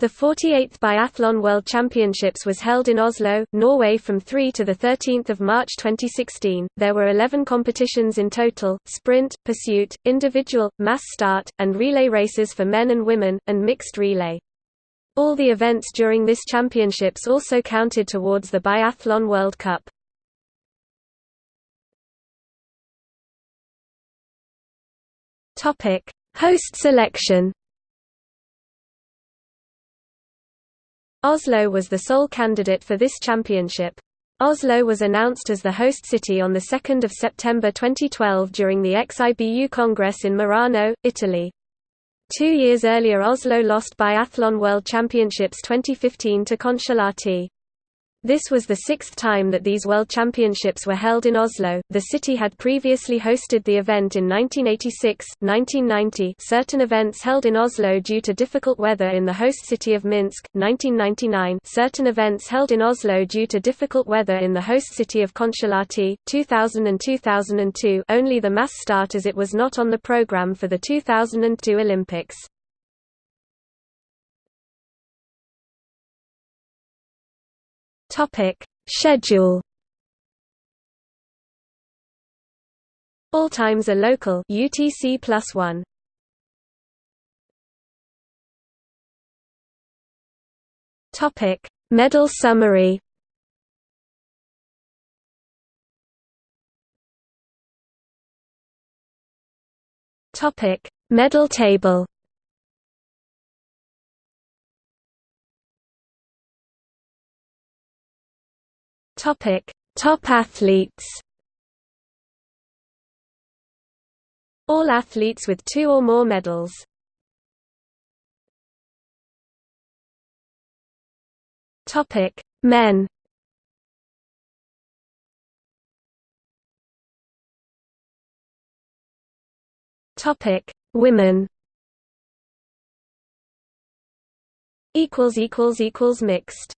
The 48th Biathlon World Championships was held in Oslo, Norway from 3 to 13 March 2016. There were 11 competitions in total, sprint, pursuit, individual, mass start, and relay races for men and women, and mixed relay. All the events during this championships also counted towards the Biathlon World Cup. Host selection Oslo was the sole candidate for this championship. Oslo was announced as the host city on 2 September 2012 during the XIBU Congress in Merano, Italy. Two years earlier Oslo lost Biathlon World Championships 2015 to Kontiolahti. This was the sixth time that these World Championships were held in Oslo. The city had previously hosted the event in 1986, 1990, certain events held in Oslo due to difficult weather in the host city of Minsk, 1999, certain events held in Oslo due to difficult weather in the host city of Kontiolahti, 2000 and 2002. Only the mass start as it was not on the program for the 2002 Olympics. Topic. Schedule. All times are local. UTC plus one. Topic. Medal summary. Topic. Medal table Topic: Top athletes. All athletes with two or more medals. Topic: Men. Topic: Women. Equals equals equals mixed.